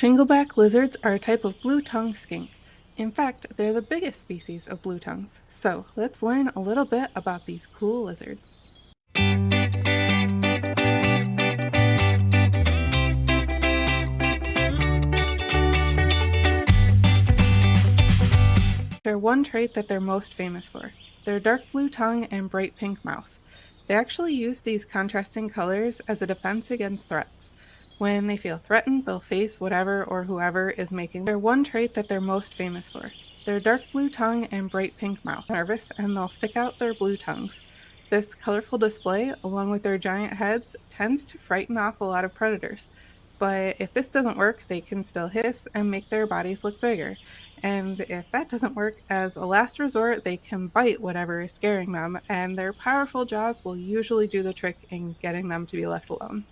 Shingleback lizards are a type of blue-tongued skink. In fact, they're the biggest species of blue tongues. So let's learn a little bit about these cool lizards. They're one trait that they're most famous for. Their dark blue tongue and bright pink mouth. They actually use these contrasting colors as a defense against threats. When they feel threatened, they'll face whatever or whoever is making their one trait that they're most famous for. Their dark blue tongue and bright pink mouth. Nervous, and they'll stick out their blue tongues. This colorful display, along with their giant heads, tends to frighten off a lot of predators. But if this doesn't work, they can still hiss and make their bodies look bigger. And if that doesn't work, as a last resort, they can bite whatever is scaring them, and their powerful jaws will usually do the trick in getting them to be left alone.